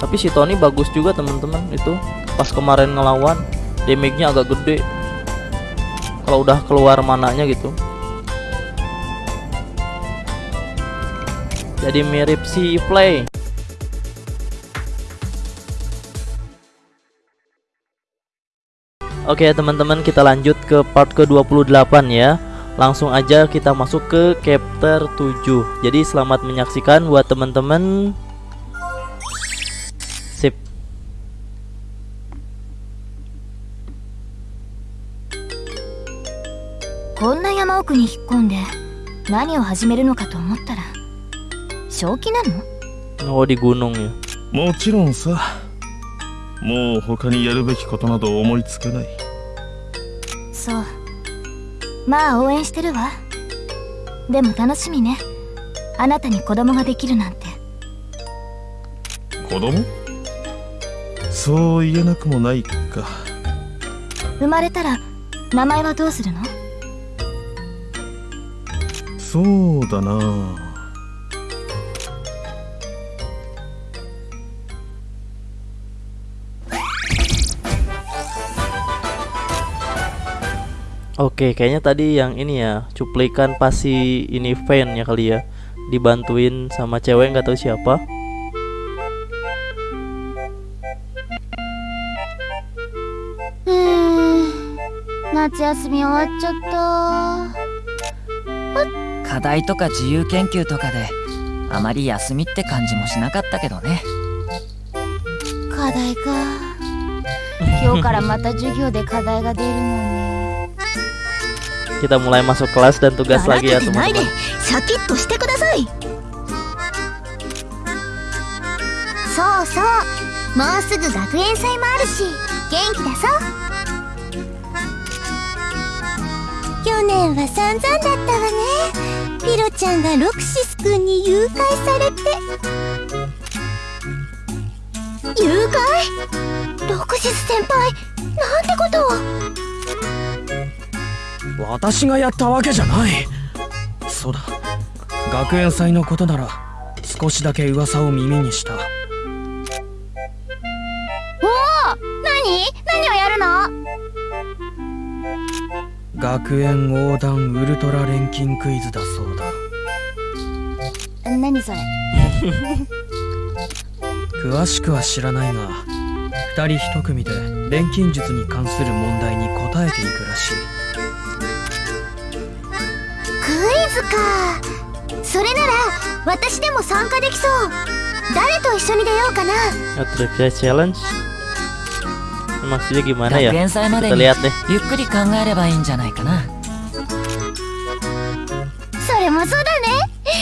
tapi si Tony bagus juga teman-teman itu. Pas kemarin ngelawan damage-nya agak gede. Kalau udah keluar mananya gitu. Jadi mirip si play. Oke teman-teman kita lanjut ke part ke-28 ya. Langsung aja kita masuk ke chapter 7 Jadi selamat menyaksikan buat teman-teman こんな山奥に引っ込んで何を始めるのかと思ったら正気なの？Oh di gunung ya もちろんさ。もう他にやるべきことなど思いつかない。そう。まあ応援してるわ。でも楽しみね。あなたに子供ができるなんて。子供？そう言えなくもないか。生まれたら名前はどうするの？そうだな Oke kayaknya tadi yang ini ya Cuplikan pasti ini fan ya kali ya Dibantuin sama cewek nggak tahu siapa うーん夏休み終わっちゃった 課題とか自由研究とかであまり休みって感じもしなかったけどね。課題か。今日からまた授業で課題が出るのね Kita mulai masuk kelas dan tugas lagi て ya てないで。teman-teman シャキッとしてください。そうそう。もうすぐ学園祭もあるし元気だぞ。去年は散々だったわねピロちゃんがロクシス君に誘拐されて誘拐ロクシス先輩なんて。ことを私がやったわけじゃない。そうだ。学園祭のことなら少しだけ噂を耳にした。おお何何をやるの？学園横断ウルトラ錬金クイズだそう。だ何それ？詳しくは知らないが二人一組で錬金術に関する問題に答えていくらしい。クイズか。それなら私でも参加できそう。誰と一緒に出ようかな？Trivia ゆっくり考えればいいんじゃないかな。それもそうだね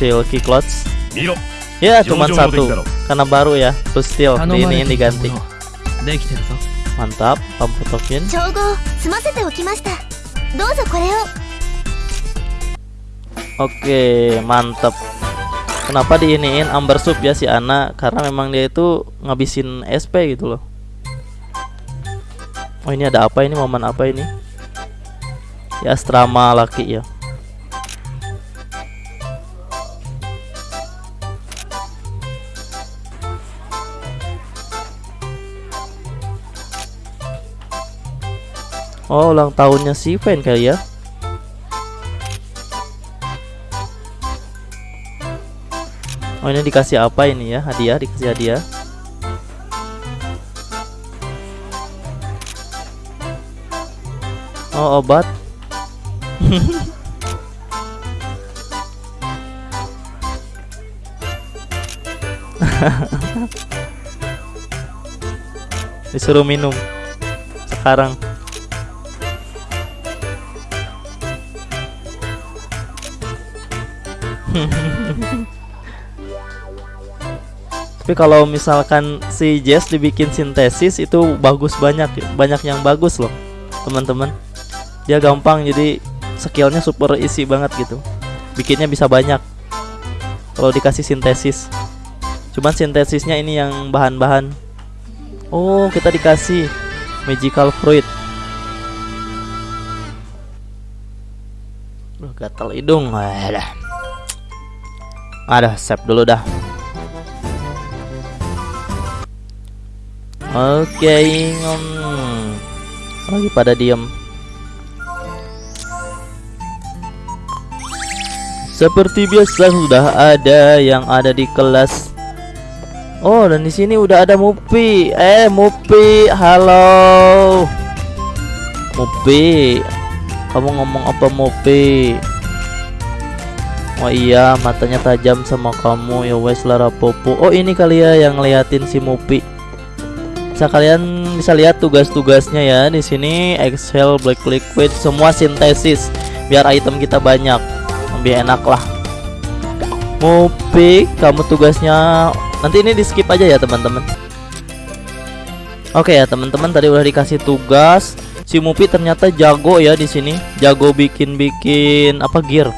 Silky Clothes Ya cuma satu. Karena baru ya Plus steel di ini diganti Mantap Pampu fotokin Oke mantap. Kenapa diiniin amber sub ya si Ana? Karena memang dia itu ngabisin SP gitu loh. Oh ini ada apa ini? Momen apa ini? Ya asrama laki ya. Oh ulang tahunnya si Fan kali ya? Oh ini dikasih apa ini ya? Hadiah dikasih hadiah. Oh obat. Disuruh minum. Sekarang tapi kalau misalkan si Jess dibikin sintesis itu bagus banyak banyak yang bagus loh teman-teman. Dia gampang jadi skillnya super isi banget gitu. Bikinnya bisa banyak kalau dikasih sintesis. Cuman sintesisnya ini yang bahan-bahan. Oh kita dikasih magical fruit. Duh, gatal hidung. Ada ada save dulu dah oke hmm. lagi pada diem Seperti biasa sudah ada yang ada di kelas. Oh, dan di sini udah ada Mupi. Eh, Mupi, halo. Mupi. Kamu ngomong apa Mupi? Oh iya, matanya tajam sama kamu. Ya wes Lara Popo. Oh, ini kali ya yang ngeliatin si Mupi. Bisa kalian bisa lihat tugas-tugasnya ya di sini. Excel Black Liquid semua sintesis. Biar item kita banyak. Lebih enak lah. Mupik kamu tugasnya nanti ini di skip aja ya teman-teman. Oke ya teman-teman tadi udah dikasih tugas. Si Mupi ternyata jago ya di sini. Jago bikin-bikin apa gear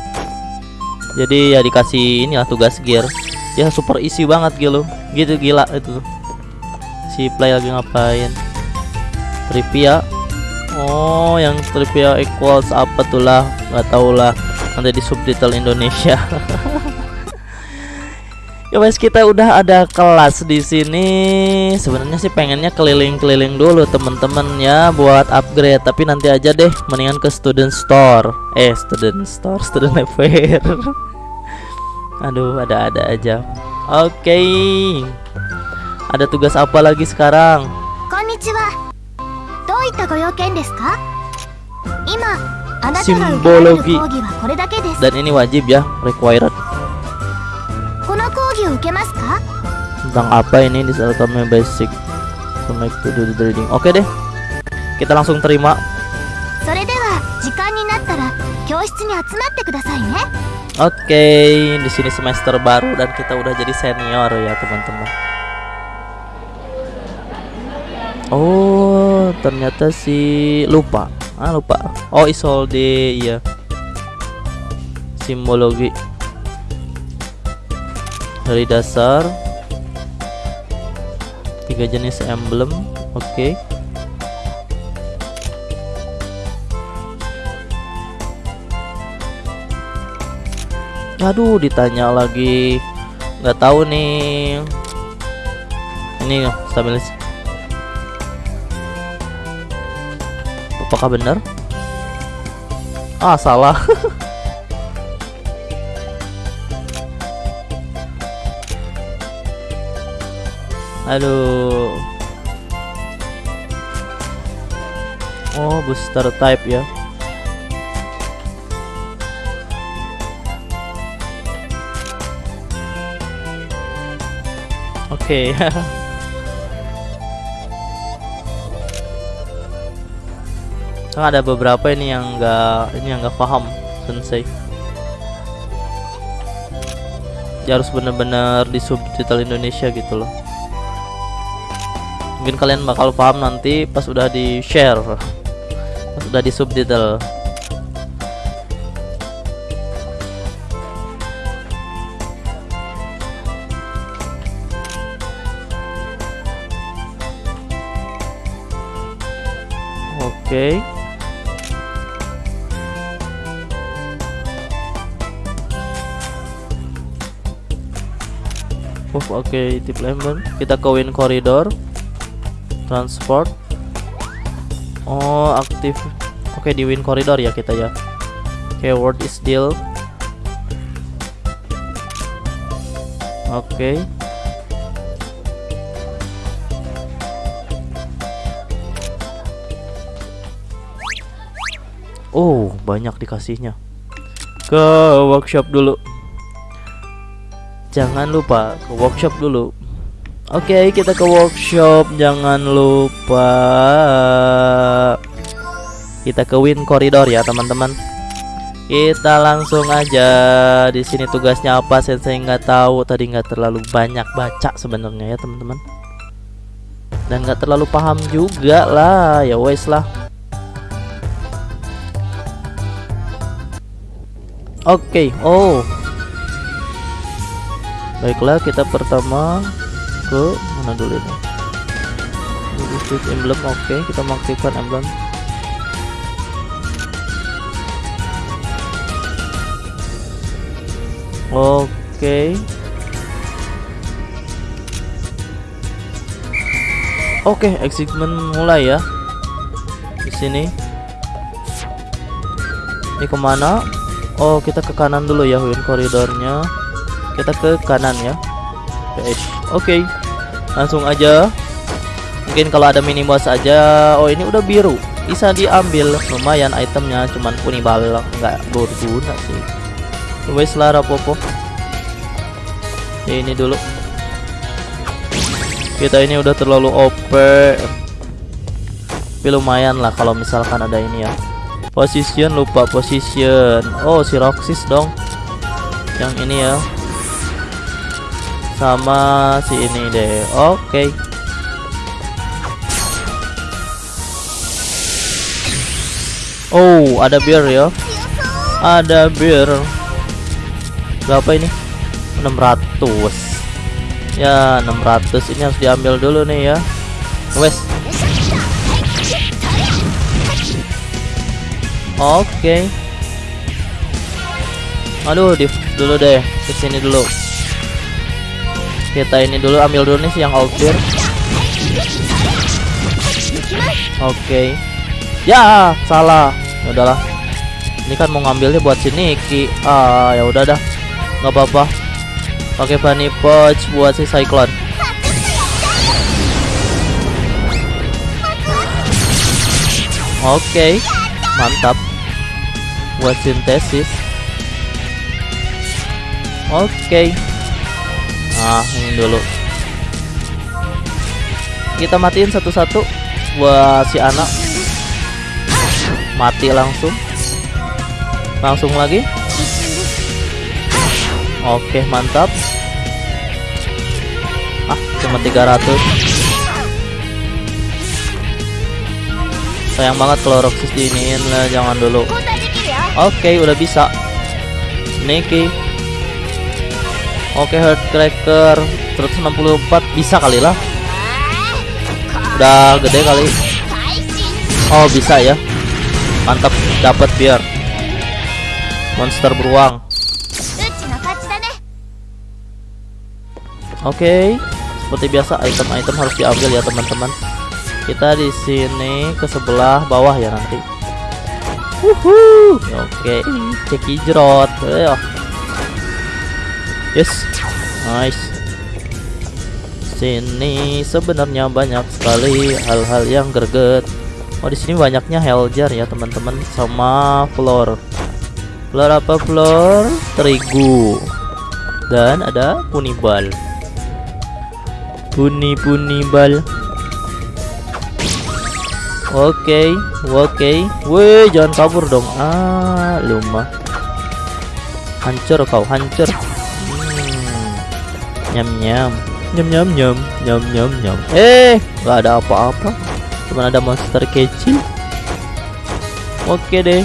jadi ya dikasih ini lah tugas gear. Ya super isi banget gitu gitu gila itu. Si play lagi ngapain? Trivia. Oh yang trivia equals apa tuh lah? Nggak tahu lah. Nanti di subtitle Indonesia Ya wes kita udah ada kelas di sini. Sebenarnya sih pengennya keliling-keliling dulu temen-temen ya buat upgrade, tapi nanti aja deh. Mendingan ke student store. Eh, student store, student fair. Aduh, ada-ada aja. Oke. Okay. Ada tugas apa lagi sekarang? Simbologi. Dan ini wajib ya, required tentang apa ini di Alchemy Basic Connect to the Trading oke okay deh kita langsung terima Oke, okay, di sini semester baru dan kita udah jadi senior ya teman-teman. Oh, ternyata si lupa. Ah, lupa. Oh, Isolde, iya. Simbologi dari dasar. Tiga jenis emblem oke. Aduh ditanya lagi. Nggak tahu nih. Ini stabilis apakah benar? Ah salah aduh oh booster type ya Oke. Kan ada beberapa ini yang enggak ini yang enggak paham sensei. Ya harus bener-bener di subtitle Indonesia gitu loh. Mungkin kalian bakal paham nanti pas udah di share. Pas udah di subtitle. Oke. Oh, oke, tip lemon. Kita ke win corridor. Transport. Oh, aktif. Oke, di win corridor ya kita ya. Oke, word is deal. Oke. Oh, banyak dikasihnya. Ke workshop dulu. Jangan lupa ke workshop dulu. Oke, kita ke workshop. Jangan lupa. Kita ke win corridor ya, teman-teman. Kita langsung aja di sini tugasnya apa Sensei nggak tahu tadi nggak terlalu banyak baca sebenarnya ya teman-teman dan nggak terlalu paham juga lah ya wes lah Oke oh baiklah kita pertama ke mana dulu ini District emblem oke kita mengaktifkan emblem Oke. Oke, excitement mulai ya. Di sini. Ini ke mana? Oh, kita ke kanan dulu ya, Win koridornya. Kita ke kanan ya. Oke. Langsung aja. Mungkin kalau ada mini boss aja. Oh, ini udah biru. Bisa diambil. Lumayan itemnya, cuman punibal nggak berguna sih wes lah rapopo ini dulu kita ini udah terlalu OP tapi lumayan lah kalau misalkan ada ini ya position lupa position oh si Roxys dong yang ini ya sama si ini deh. Oke. Okay. Oh, ada beer ya. Ada beer. Berapa ini? 600 ya 600 ini harus diambil dulu nih ya. Wes. Oke. Okay. aduh di dulu deh. Ke sini dulu kita ini dulu ambil dulu nih yang outfit oke. Okay. ya salah. Ya udahlah. Ini kan mau ngambilnya buat si Niki ah ya udah dah. Nggak apa-apa. Pakai bunny pouch buat si cyclone. Oke. Okay. mantap. Buat sintesis. Oke. okay. Nah ini dulu. Kita matiin satu-satu buat si anak. Mati langsung. Langsung lagi. Oke mantap. Ah cuma 300 Sayang banget kalau Roxas diiniin lah jangan dulu. Oke udah bisa. Niki Oke Heartcracker 164 bisa kali lah Udah gede kali Oh bisa ya Mantap dapat biar Monster beruang Oke, okay. seperti biasa item-item harus diambil ya teman-teman. Kita di sini ke sebelah bawah ya nanti. Oke, okay. ceki jerot. Ayo. Yes, nice. Sini sebenarnya banyak sekali hal-hal yang greget. Oh di sini banyaknya helljar ya teman-teman sama floor. Floor apa floor? Terigu. Dan ada punibal. Puni-puni bal Oke, okay, oke. Okay. Weh, jangan kabur dong. Ah, lumah. Hancur kau, hancur. Nyam nyam. Nyam nyam nyam. Nyam nyam nyam. Eh, nggak ada apa-apa. Cuma ada monster kecil. Oke deh.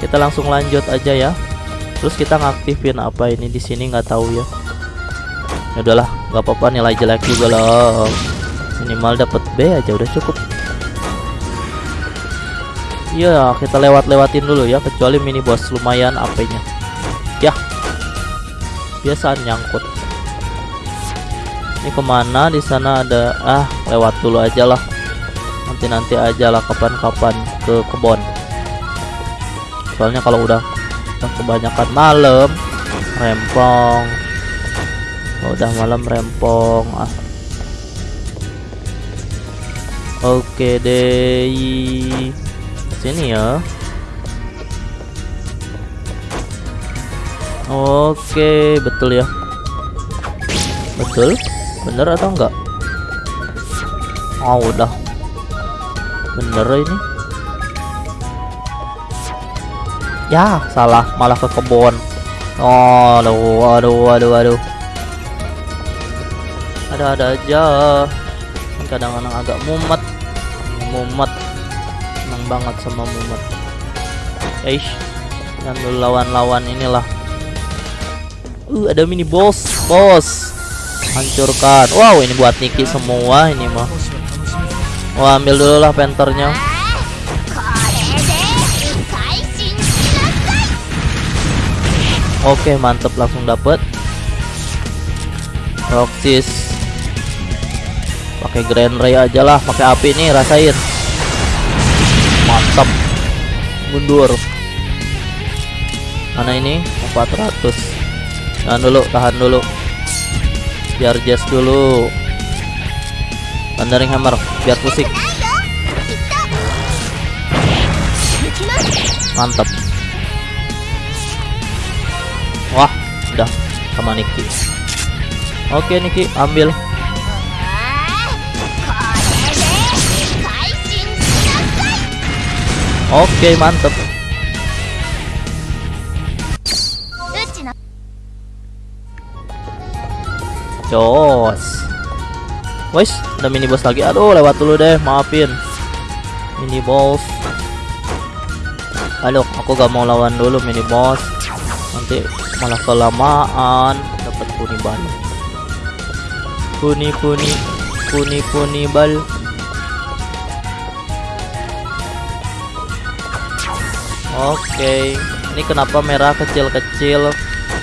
Kita langsung lanjut aja ya. Terus kita ngaktifin apa ini di sini nggak tahu ya ya udahlah nggak apa-apa nilai jelek juga loh minimal dapat B aja udah cukup iya kita lewat-lewatin dulu ya kecuali mini boss lumayan AP-nya ya biasa nyangkut. Ini ke mana? Di sana ada ah lewat dulu aja lah. Nanti nanti aja lah kapan-kapan ke kebon. Soalnya kalau udah, kebanyakan malam rempong. Oh, udah malam rempong ah. Oke deh. Sini ya oke betul ya betul bener atau enggak oh udah bener ini Ya, salah, malah ke kebun. Oh, aduh, aduh, aduh, aduh. Ada-ada aja. Kadang-kadang agak mumet. Mumet. Senang banget sama mumet. Eish. Dan lawan-lawan inilah. Uh, ada mini boss, boss. Hancurkan. Wow, ini buat Niki semua ini mah. Wah, ambil dulu lah penternya. Oke, mantep langsung dapet. Roxis. Pakai Grand Ray aja lah, pakai api nih rasain. Mantap. Mundur. Mana ini? 400 Tahan dulu, tahan dulu. Biar jazz dulu. Thundering Hammer, biar pusing. Mantap. Wah, udah sama Niki. Oke Niki, ambil. Oke, mantap. Jos. Wes, ada mini boss lagi. Aduh, lewat dulu deh, maafin. Mini boss. Aduh, aku gak mau lawan dulu mini boss. Nanti malah kelamaan dapat puni bal. Puni puni puni puni bal. Oke, ini kenapa merah kecil-kecil?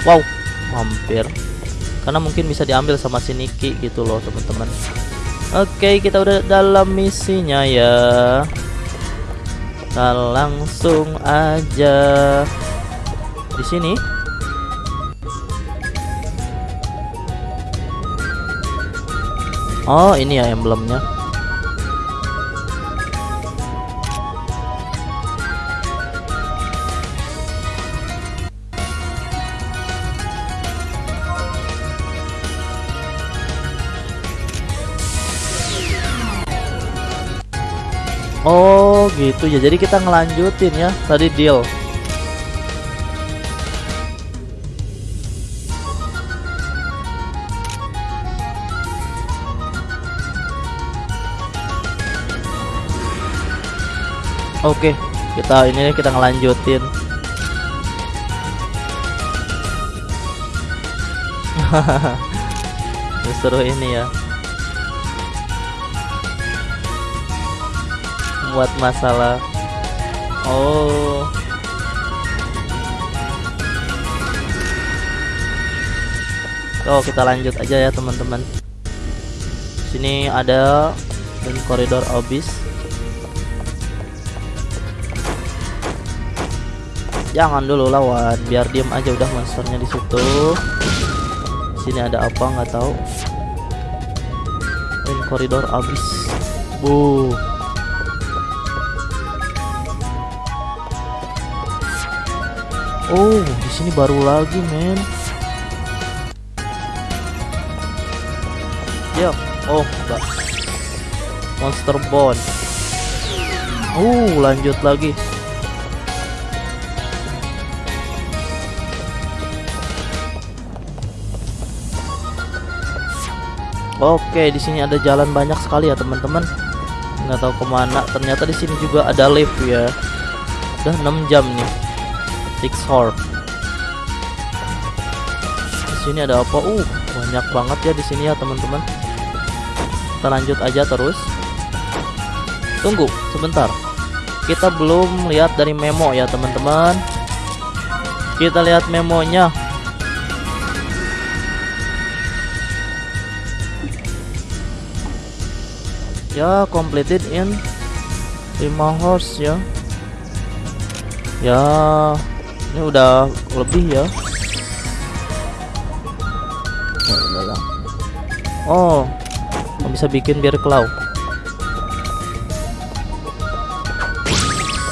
Wow, hampir karena mungkin bisa diambil sama si Niki gitu loh teman-teman. Oke kita udah dalam misinya ya. Kita langsung aja. Di sini. Oh ini ya emblemnya gitu ya. Jadi kita ngelanjutin ya tadi deal. Oke kita ini kita ngelanjutin. Seru ini ya buat masalah. Oh. Oh kita lanjut aja ya teman-teman. Sini ada dan koridor abyss jangan dulu lawan biar diem aja udah monsternya di situ. Sini ada apa nggak tahu. Dan koridor abyss bu Oh, di sini baru lagi, men. Ya, oh, enggak. Monster Bone. Oh, lanjut lagi. Oke, di sini ada jalan banyak sekali ya, teman-teman. Nggak tahu ke mana. Ternyata di sini juga ada lift ya. Udah 6 jam nih. Six Horn. Di sini ada apa? Uh, banyak banget ya di sini ya teman-teman. Kita lanjut aja terus. Tunggu sebentar. Kita belum lihat dari memo ya teman-teman. Kita lihat memonya. Ya, completed in 5 horse ya. Ya, ini udah lebih ya. Oh bisa bikin biar cloud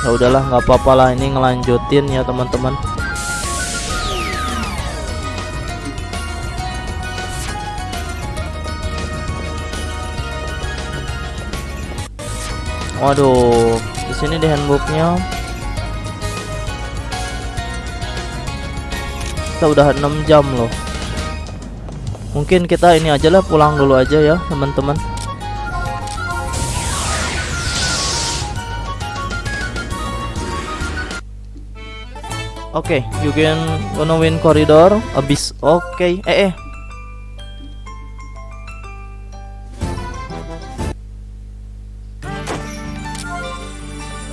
ya udahlah nggak apa-apa lah ini ngelanjutin ya teman-teman. Waduh di sini di handbooknya kita udah 6 jam loh mungkin kita ini aja lah pulang dulu aja ya teman-teman Oke, you can gonna win corridor abis. Oke, eh eh.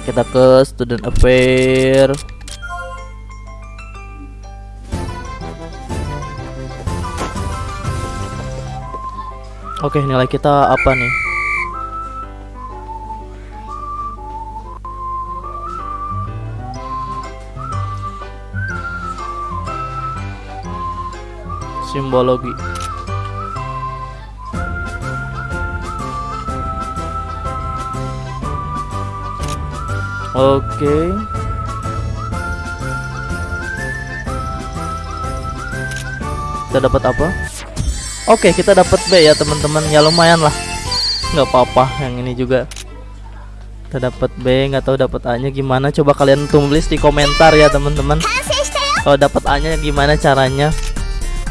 Kita ke student affair. Oke, nilai kita apa nih? Simbologi. Oke. Kita dapat apa? Oke, kita dapat B ya, teman-teman. Ya lumayan lah. nggak apa-apa yang ini juga. Kita dapat B, nggak tahu dapat A-nya gimana. Coba kalian tulis di komentar ya, teman-teman. Kalau dapat A-nya gimana caranya?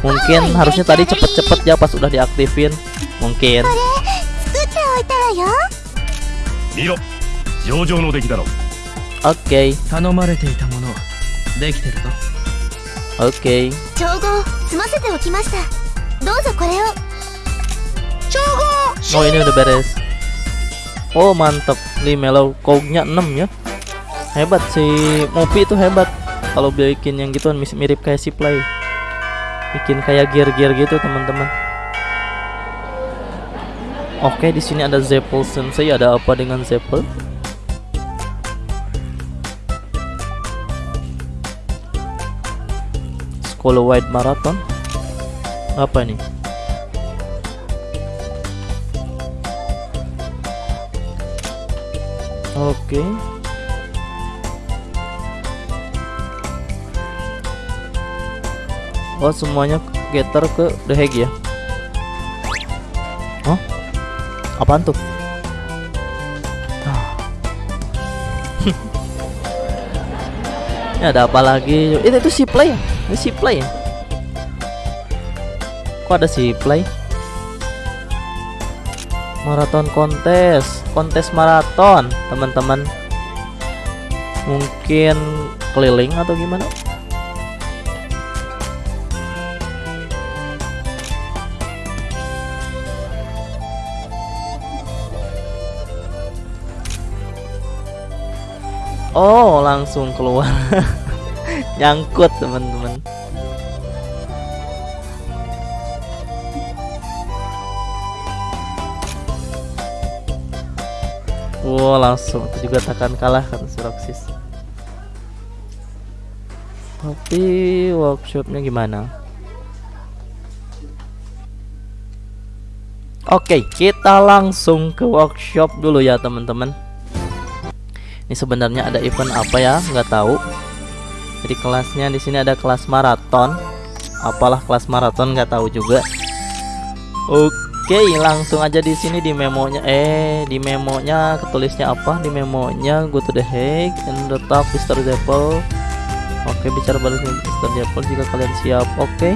Mungkin harusnya tadi cepet-cepet ya pas udah diaktifin. Mungkin. Oke. Okay. Oke. Okay. 合済ませておきましたどうぞこれを調合 Oh ini udah beres. Oh mantap, Limelo code-nya 6 ya. Hebat si Mopi itu hebat. Kalau bikin yang gitu mis- mirip kayak si Play. Bikin kayak gear-gear gitu teman-teman. Oke, di sini ada Zeppel Sensei. Ada apa dengan Zeppel? School Wide Marathon. Apa nih? Oke. Oh, semuanya getter ke The Hague ya? Oh? Apaan tuh? Ah. Ini ada apa lagi? Itu itu si play ya? Ini si play ya? Kok ada si play? Maraton kontes, kontes maraton, teman-teman. Mungkin keliling atau gimana? Oh, langsung keluar. Nyangkut, teman-teman. Wow, langsung itu juga takkan kalah kan Suraksis. Tapi workshopnya gimana? Oke, kita langsung ke workshop dulu ya teman-teman. Ini sebenarnya ada event apa ya? Nggak tahu. Jadi kelasnya di sini ada kelas maraton. Apalah kelas maraton nggak tahu juga. Oke, langsung aja di sini di memonya. Eh, di memonya ketulisnya apa? Di memonya go to the Hague and the top Mr. Zeppel. Oke, bicara balas Mr. Zeppel jika kalian siap. Oke.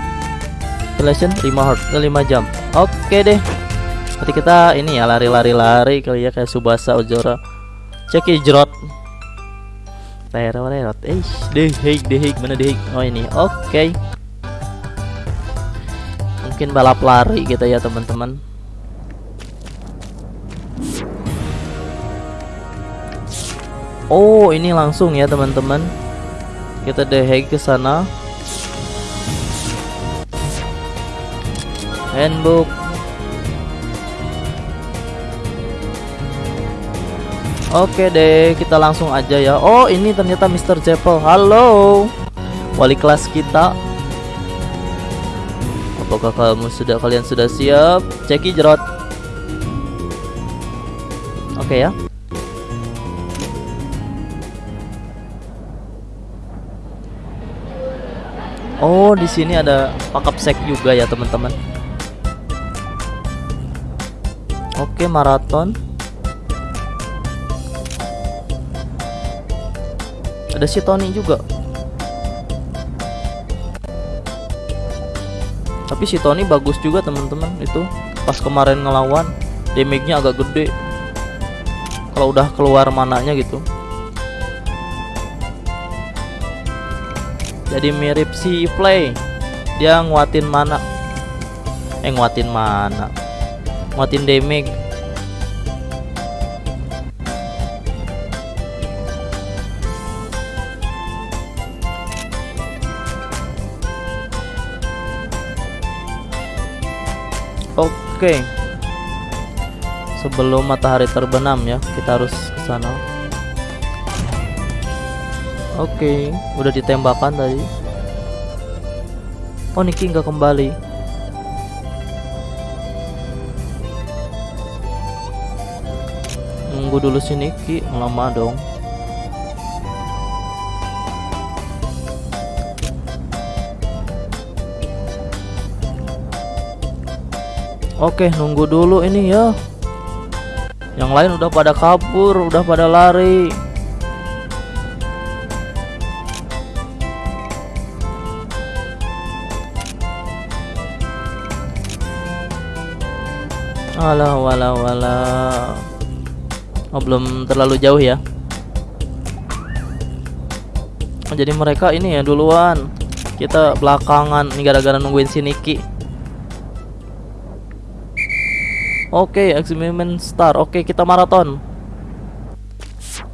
Relation 5 heart 5 jam. Oke deh. Nanti kita ini ya lari-lari-lari kali ya kayak Subasa Ojora. Cek Ijrot. Terorot. Eh, The Hague, mana Hague? Oh ini. Oke. Mungkin balap lari kita ya teman-teman. Oh, ini langsung ya teman-teman. Kita Hague ke sana. Handbook. Oke deh, kita langsung aja ya. Oh, ini ternyata Mr. Jeppel. Halo. Wali kelas kita. Apakah kamu sudah kalian sudah siap? Ceki jerot. Oke ya. Oh, di sini ada pakap sek juga ya, teman-teman. Oke, maraton. Ada si Tony juga. Tapi si Tony bagus juga teman-teman itu. Pas kemarin ngelawan damage-nya agak gede. Kalau udah keluar mananya gitu. Jadi mirip si Play dia nguatin mana? Eh nguatin mana? Nguatin damage Oke. Sebelum matahari terbenam ya, kita harus ke sana. Oke, udah ditembakkan tadi. Oh, Niki nggak kembali. Nunggu dulu si Niki, lama dong. Oke, nunggu dulu ini ya. Yang lain udah pada kabur, udah pada lari. Alah, walah, walah. Oh, belum terlalu jauh ya. Jadi mereka ini ya duluan. Kita belakangan nih gara-gara nungguin si Niki. Oke, Experiment Star. Oke, kita maraton.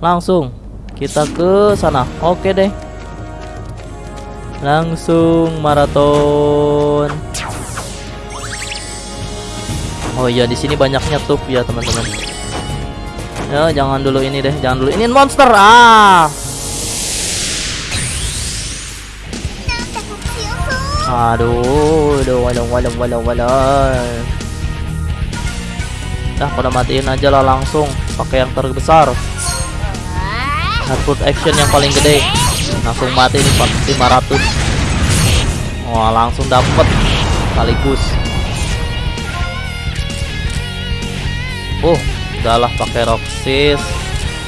Langsung kita ke sana. Oke deh. Langsung maraton. Oh iya, di sini banyaknya tuh ya, teman-teman. Ya, jangan dulu ini deh, jangan dulu ini monster. Ah. Aduh, aduh, waduh, waduh, waduh. Nah, pada matiin aja lah langsung pakai yang terbesar. Hardwood action yang paling gede. Langsung mati nih 500. Wah, langsung dapet sekaligus. Oh, udahlah pakai Roxys,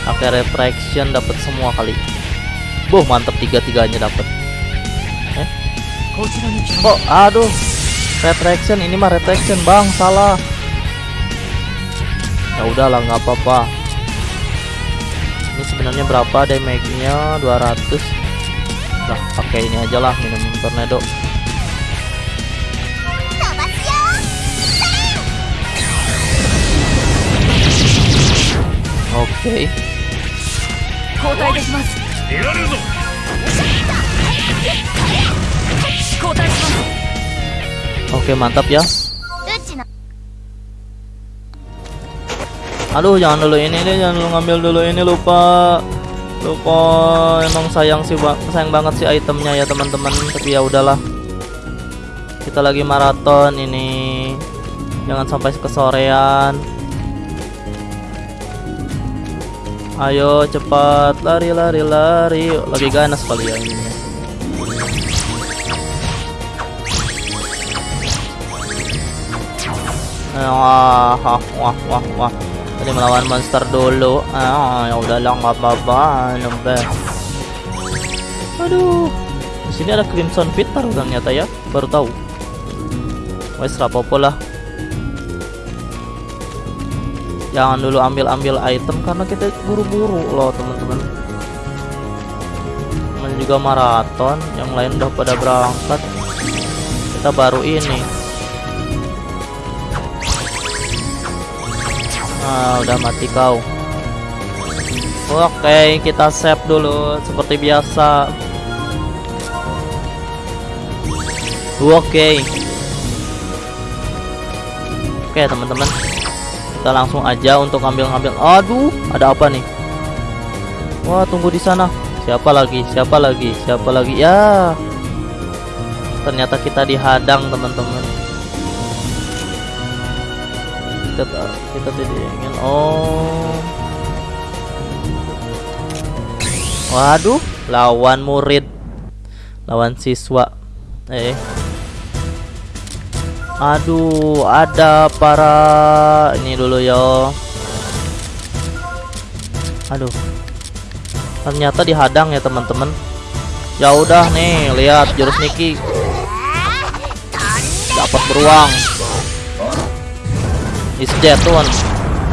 pakai refraction dapat semua kali. Boh, mantep tiga-tiganya dapat. Eh? Kok aduh. Retraction ini mah retraction, Bang. Salah ya udahlah nggak apa-apa ini sebenarnya berapa damage-nya 200 lah pakai ini aja lah minum tornado Oke. Okay. Oke, okay, mantap ya. Aduh jangan dulu ini deh jangan dulu ngambil dulu ini lupa. Lupa emang sayang sih bang. Sayang banget sih itemnya ya teman-teman. Tapi ya udahlah. Kita lagi maraton ini. Jangan sampai kesorean. Ayo cepat. Lari lari lari. Lagi ganas kali ya ini. Wah wah wah wah tadi melawan monster dulu. Ah ya udah lah nggak apa-apa aduh di sini ada crimson fitter ternyata ya baru tahu. Wes rapopo lah. Jangan dulu ambil-ambil item karena kita buru-buru loh teman-teman. Namanya juga maraton yang lain udah pada berangkat. Kita baru ini Ah, udah mati kau. Oke, kita save dulu seperti biasa. Oke. Oke, teman-teman. Kita langsung aja untuk ambil-ngambil. Aduh, ada apa nih? Wah, tunggu di sana. Siapa lagi? Siapa lagi? Siapa lagi? Ya. Ternyata kita dihadang, teman-teman kita kita tidak ingin. Oh. Waduh lawan murid. Lawan siswa. Eh. Aduh ada para ini dulu yo. Aduh. Ternyata dihadang ya teman-teman. Ya udah nih lihat jurus Niki dapat beruang is dead tuan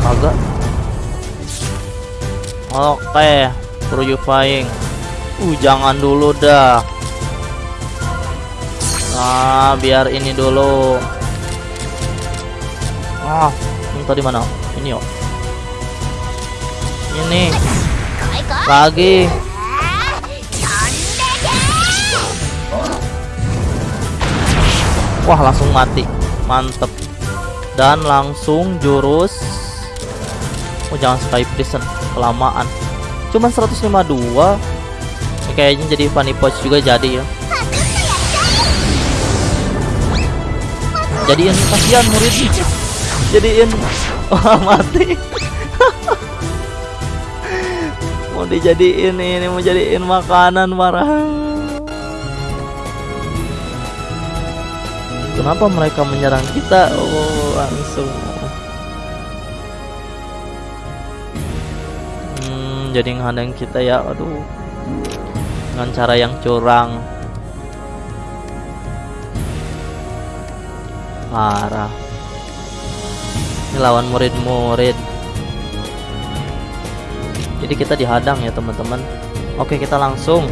agak oke okay. Pro you flying uh jangan dulu dah. Nah biar ini dulu. Ah ini tadi mana? Ini yuk ini. Lagi. Wah langsung mati. Mantep dan langsung jurus. Oh jangan sky prison kelamaan. Cuman 152 Ini kayaknya jadi funny pouch juga jadi ya. Jadiin kasihan muridnya. Jadiin. Wah mati. Mau dijadiin ini mau jadiin makanan marah kenapa mereka menyerang kita? Oh langsung. Hmm, jadi ngadang kita ya aduh dengan cara yang curang. Parah. Ini lawan murid-murid. Jadi kita dihadang ya teman-teman. Oke kita langsung.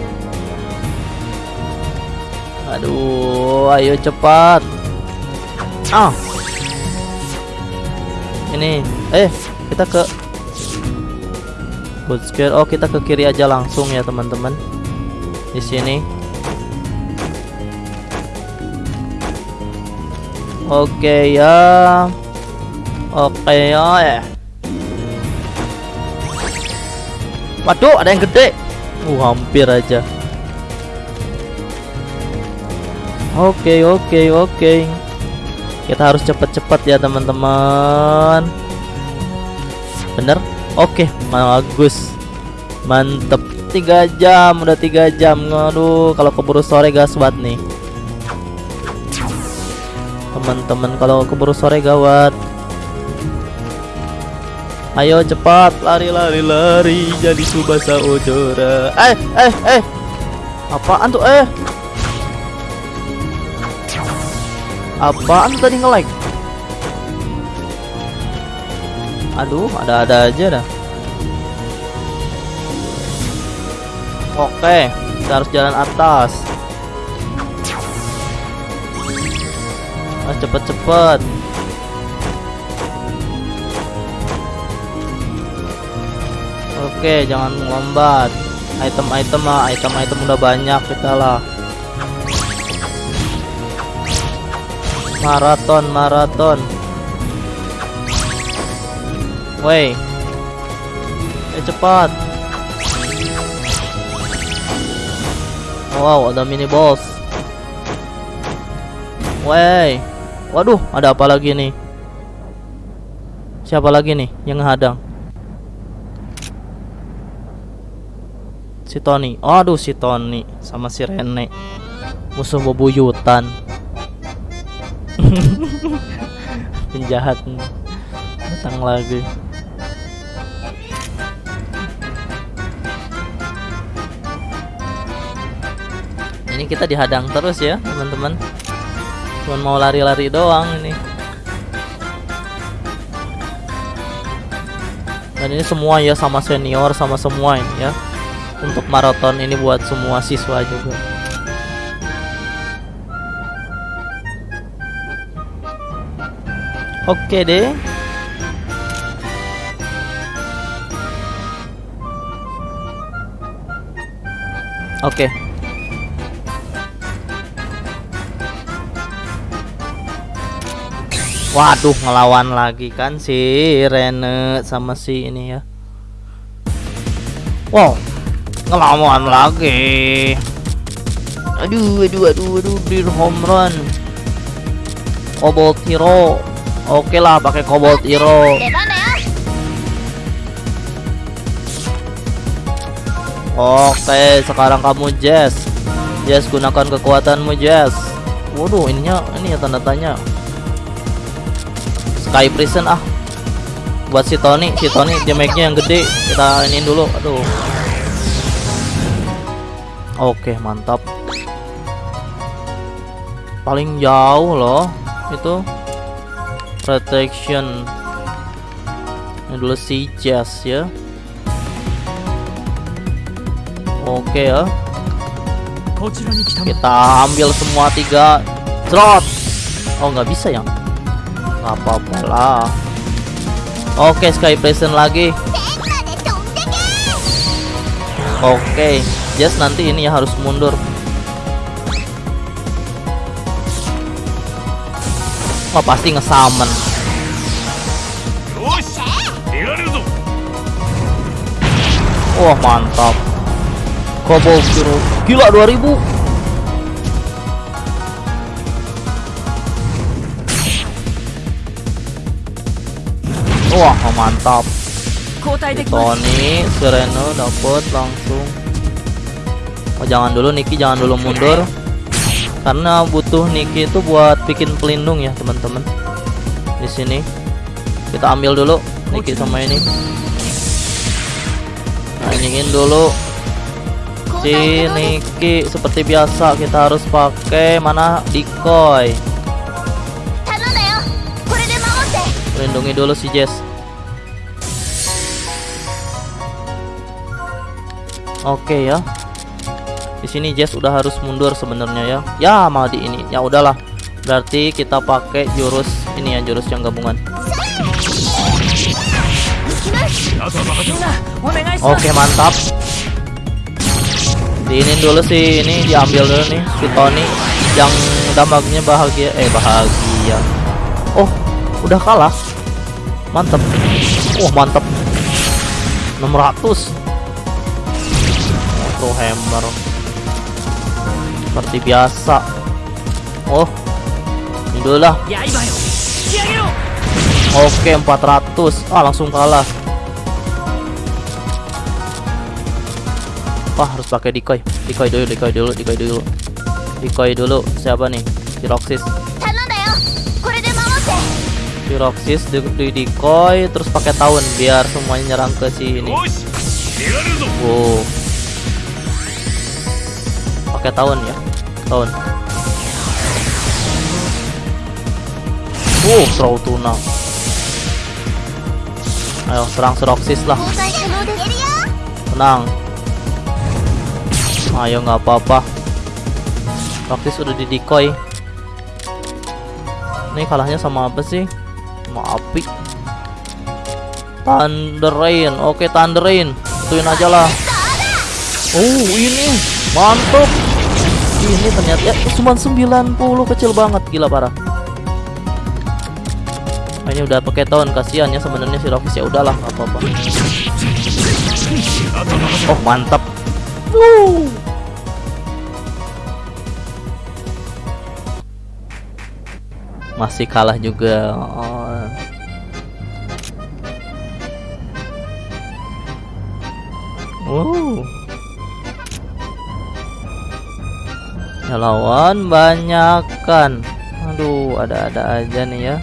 Aduh ayo cepat. Ah ini eh kita ke good square oh kita ke kiri aja langsung ya teman-teman di sini oke ya oke ya eh Waduh, ada yang gede. Uh, hampir aja. Oke, oke, oke. Kita harus cepet-cepet ya, teman-teman. Bener? Oke, bagus. Mantep. Tiga jam, udah tiga jam. Aduh, kalau keburu sore gawat nih. Teman-teman, kalau keburu sore gawat. Ayo cepat lari lari lari jadi subasa ojora. Eh eh eh. Apaan tuh eh? Apaan tadi nge-lag? Aduh, ada-ada aja dah. Oke, kita harus jalan atas. Ah, cepet-cepet. Oke, jangan lombat. Item-item mah, item-item udah banyak kita lah. Maraton, maraton. Woi. Eh cepat. Wow, ada mini boss. Woi. Waduh, ada apa lagi nih? Siapa lagi nih yang ngehadang? si Tony. Aduh si Tony sama si Rene. Musuh bebuyutan. Penjahat datang lagi. Ini kita dihadang terus ya, teman-teman. Cuman mau lari-lari doang ini. Dan ini semua ya sama senior sama semua ini ya untuk maraton ini buat semua siswa juga. Oke deh. Oke. Waduh, ngelawan lagi kan si Rene sama si ini ya. Wow, ngelawan lagi aduh aduh aduh aduh bir home run Cobalt Hero oke lah pakai cobalt hero. Oke sekarang kamu Jess. Jess gunakan kekuatanmu Jess. Waduh ininya ini ya tanda tanya. Sky Prison ah. Buat si Tony si Tony jemeknya yang gede. Kita ini dulu aduh. Oke mantap. Paling jauh loh itu protection ini dulu si Jazz ya. Oke ya. Kita ambil semua tiga slot oh nggak bisa ya? Nggak apa-apa lah. Oke okay, sky present lagi. Oke okay. nanti ini ya harus mundur. Wah pasti ngesamen. Wah mantap. Kobo biru. Gila 2000. Wah mantap. Tony, Sereno dapat langsung. Oh jangan dulu Niki, jangan dulu mundur karena butuh niki itu buat bikin pelindung ya teman-teman. Di sini. Kita ambil dulu niki sama ini. Nah dulu. Si niki seperti biasa kita harus pakai mana? Decoy. Lindungi dulu si Jess. Oke okay, ya di sini Jess udah harus mundur sebenarnya ya. Ya malah di ini. Ya udahlah. Berarti kita pakai jurus ini ya jurus yang gabungan. Oke mantap. Diinin dulu sih. Ini diambil dulu nih si Tony. Yang dampaknya bahagia. Eh bahagia. Oh udah kalah. Mantap wah oh, mantap 600 hammer seperti biasa. Oh indulah. oke 400 ah langsung kalah. Wah harus pakai decoy. Decoy dulu decoy dulu decoy dulu. Decoy dulu. Siapa nih? Kiroxis Kiroxis di, di decoy terus pakai tahun biar semuanya nyerang ke sini. Wow pakai tahun ya. Tahun. Uh throw tuna ayo serang seroksis lah. Tenang. Ayo nggak apa-apa. Seroksis udah di decoy. Ini kalahnya sama apa sih? Sama api. Thunder Rain oke Thunder Rain ituin aja lah. Oh ini. Mantap. Ini ternyata ya, cuma 90 kecil banget, gila parah. Nah, ini udah pakai tahun kasihan ya sebenarnya si Rokis ya udahlah nggak apa-apa. Oh mantap. Masih kalah juga. Oh. Wow. Lawan banyak kan. Aduh, ada-ada aja nih ya.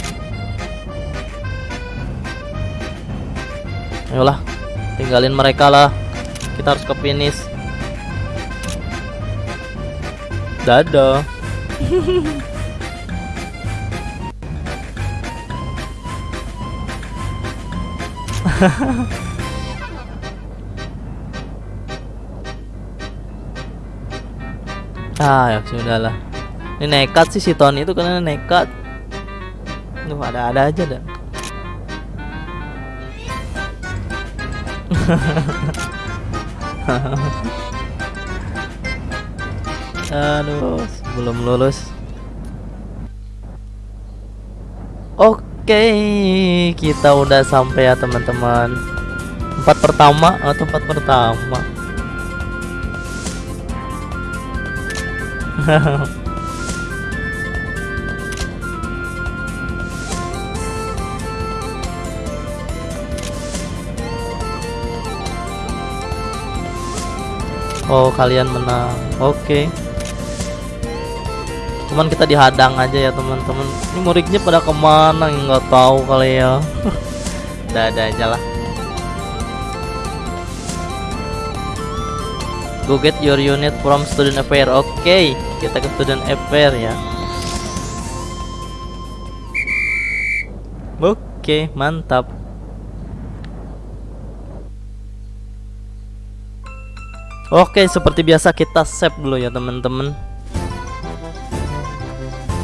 Ayolah, tinggalin mereka lah kita harus ke finish dadah ah ya sudah lah ini nekat sih si Tony itu karena nekat Duh ada-ada aja dah Aduh, belum lulus. Oke, kita udah sampai ya teman-teman. Tempat pertama atau tempat pertama? Oh, kalian menang. Oke. Cuman kita dihadang aja ya, teman-teman. Ini muridnya pada ke mana? Nggak tahu kali ya. Ada aja lah. Go get your unit from student affair. Oke, kita ke student affair ya. Oke, mantap. Oke, seperti biasa kita save dulu ya, teman-teman.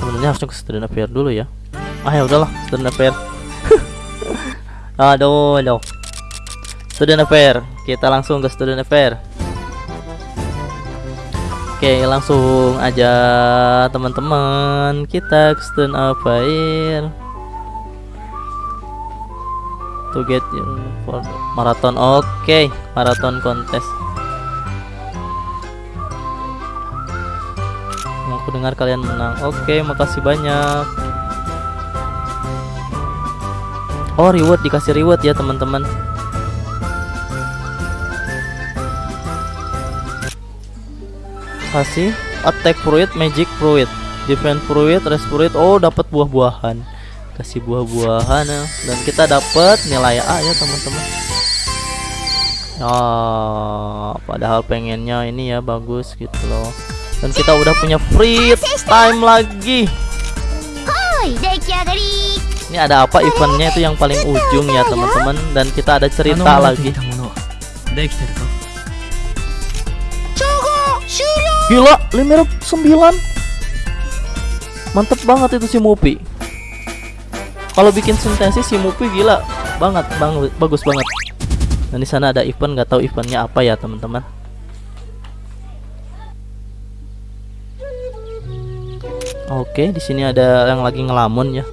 Sebenarnya harusnya ke student affair dulu ya. Ah ya udahlah, student affair. aduh, aduh. Student affair. Kita langsung ke student affair. Oke, langsung aja teman-teman. Kita ke student affair. To get for marathon. Oke, marathon kontes. Aku dengar kalian menang. Oke, makasih banyak. Oh, reward dikasih reward ya, teman-teman. kasih attack fruit magic fruit defense fruit rest fruit. Oh dapat buah-buahan. Kasih buah-buahan ya. Dan kita dapat nilai A ya teman-teman. Oh padahal pengennya ini ya bagus gitu loh. Dan kita udah punya free time lagi. Ini ada apa eventnya itu yang paling ujung ya teman-teman? Dan kita ada cerita lagi. Gila, Limer 9 Mantep banget itu si Mupi. Kalau bikin sintesis si Mupi gila banget, bang, bagus banget. Dan di sana ada event, nggak tahu eventnya apa ya teman-teman. Oke, di sini ada yang lagi ngelamun ya.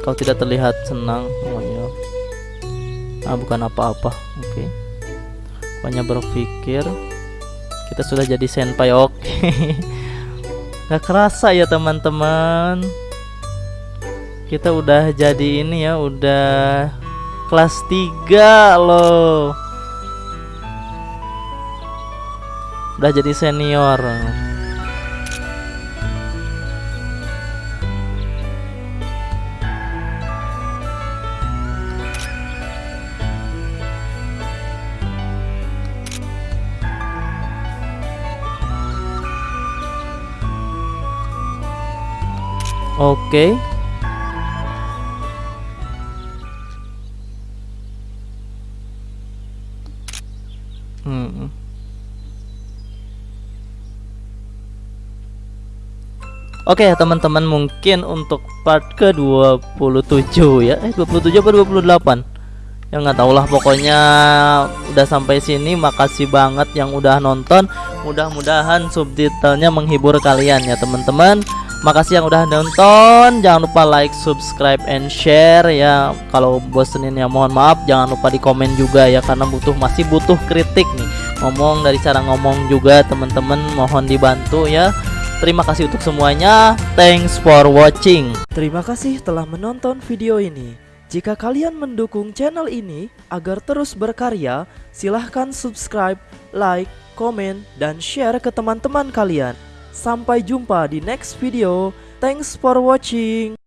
Kalau tidak terlihat senang, pokoknya. Ah, bukan apa-apa. Oke. Pokoknya berpikir kita sudah jadi senpai. Oke. Gak kerasa ya, teman-teman. Kita udah jadi ini ya, udah kelas 3 loh. Udah jadi senior. Oke. Hmm. Oke ya teman-teman mungkin untuk part ke 27 ya. Eh 27 apa 28 Ya nggak tahu lah pokoknya udah sampai sini. Makasih banget yang udah nonton. Mudah-mudahan subtitlenya menghibur kalian ya teman-teman Makasih yang udah nonton. Jangan lupa like, subscribe, and share ya. Kalau bosenin ya mohon maaf. Jangan lupa di komen juga ya Karena butuh masih butuh kritik nih. Ngomong dari cara ngomong juga teman-teman Mohon dibantu ya. Terima kasih untuk semuanya. Thanks for watching. Terima kasih telah menonton video ini. Jika kalian mendukung channel ini agar terus berkarya, silahkan subscribe, like, komen, dan share ke teman-teman kalian. Sampai jumpa di next video. Thanks for watching.